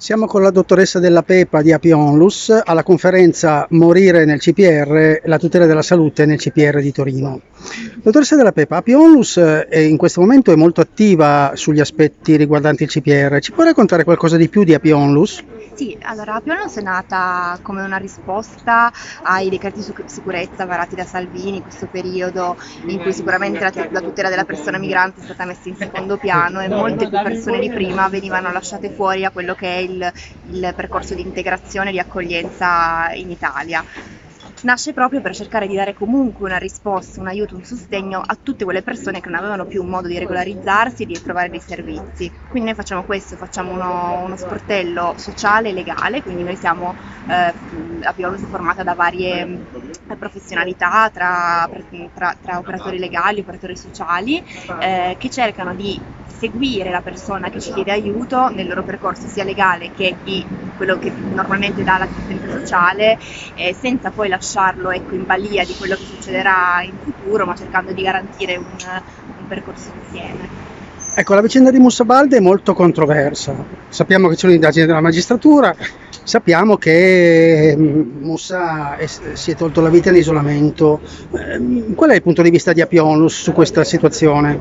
Siamo con la dottoressa Della Pepa di Apionlus alla conferenza Morire nel CPR, la tutela della salute nel CPR di Torino. Dottoressa Della Pepa, Apionlus eh, in questo momento è molto attiva sugli aspetti riguardanti il CPR. Ci può raccontare qualcosa di più di Apionlus? Sì, allora Apionlus è nata come una risposta ai decreti di sicurezza varati da Salvini in questo periodo in cui sicuramente la, la tutela della persona migrante è stata messa in secondo piano e molte più persone di prima venivano lasciate fuori a quello che è il, il percorso di integrazione e di accoglienza in Italia nasce proprio per cercare di dare comunque una risposta, un aiuto, un sostegno a tutte quelle persone che non avevano più un modo di regolarizzarsi e di trovare dei servizi. Quindi noi facciamo questo, facciamo uno, uno sportello sociale e legale, quindi noi siamo, eh, abbiamo formata da varie eh, professionalità tra, tra, tra, operatori legali, operatori sociali, eh, che cercano di seguire la persona che ci chiede aiuto nel loro percorso sia legale che di quello che normalmente dà l'assistenza sociale, eh, senza poi lasciarlo ecco, in balia di quello che succederà in futuro, ma cercando di garantire un, un percorso insieme. Ecco, la vicenda di Mussabalde è molto controversa. Sappiamo che c'è un'indagine della magistratura, sappiamo che mm, Mussa è, si è tolto la vita in isolamento. Ehm, qual è il punto di vista di Apionus su questa situazione?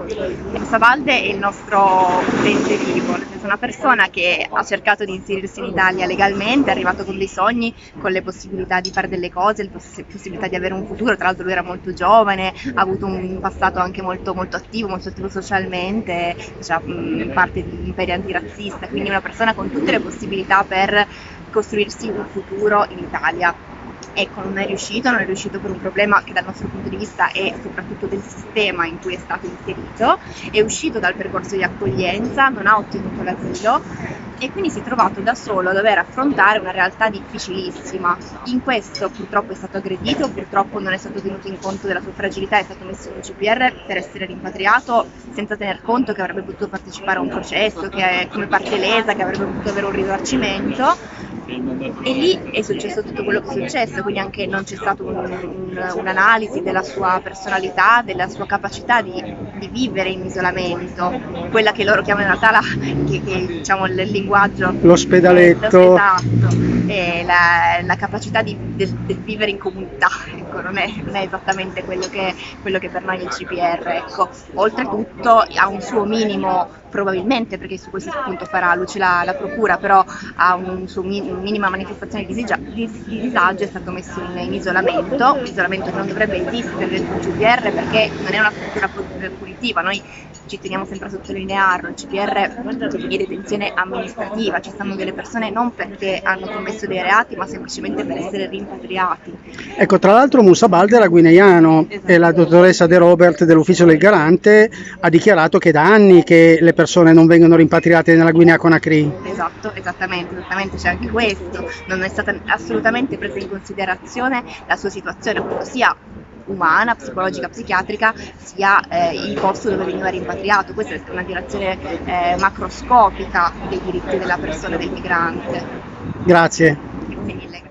Mussabalde è il nostro utente vivo, nel senso una persona che ha cercato di inserirsi in Italia legalmente, è arrivato con dei sogni, con le possibilità di fare delle cose, le possibilità di avere un futuro, tra l'altro lui era molto giovane, ha avuto un passato anche molto, molto attivo, molto attivo socialmente, cioè, parte di imperi antirazzista, quindi una persona con tutte le possibilità per costruirsi un futuro in Italia. Ecco, non è riuscito, non è riuscito per un problema che dal nostro punto di vista è soprattutto del sistema in cui è stato inserito, è uscito dal percorso di accoglienza, non ha ottenuto l'asilo e quindi si è trovato da solo a dover affrontare una realtà difficilissima. In questo purtroppo è stato aggredito, purtroppo non è stato tenuto in conto della sua fragilità, è stato messo in un CPR per essere rimpatriato senza tener conto che avrebbe potuto partecipare a un processo, che è come parte lesa, che avrebbe potuto avere un risarcimento e lì è successo tutto quello che è successo, quindi anche non c'è stata un, un, un'analisi della sua personalità, della sua capacità di, di, vivere in isolamento, quella che loro chiamano in realtà la, che, che, diciamo, il linguaggio. L'ospedaletto. Esatto, la, la, capacità di, del, del, vivere in comunità, ecco, non, è, non, è, esattamente quello che, quello che per noi è il CPR. Ecco. Oltretutto ha un suo minimo probabilmente perché su questo appunto farà luce la, la procura, però ha un suo min, minima manifestazione di, disagio, di, di disagio, è stato messo in, in isolamento, isolamento che non dovrebbe esistere il CPR perché non è una struttura punitiva, noi ci teniamo sempre a sottolinearlo, il CPR è detenzione amministrativa, ci stanno delle persone non perché hanno commesso dei reati ma semplicemente per essere rimpatriati. Ecco, tra l'altro Musa Balde era guineano esatto. e la dottoressa De Robert dell'ufficio del garante ha dichiarato che da anni che le persone non vengono rimpatriate nella Guinea Conakry. Esatto, esattamente, esattamente c'è anche questo, non è stata assolutamente presa in considerazione la sua situazione, sia umana, psicologica, psichiatrica, sia eh, il posto dove veniva rimpatriato. Questa è una violazione eh, macroscopica dei diritti della persona del migrante. Grazie. Grazie mille.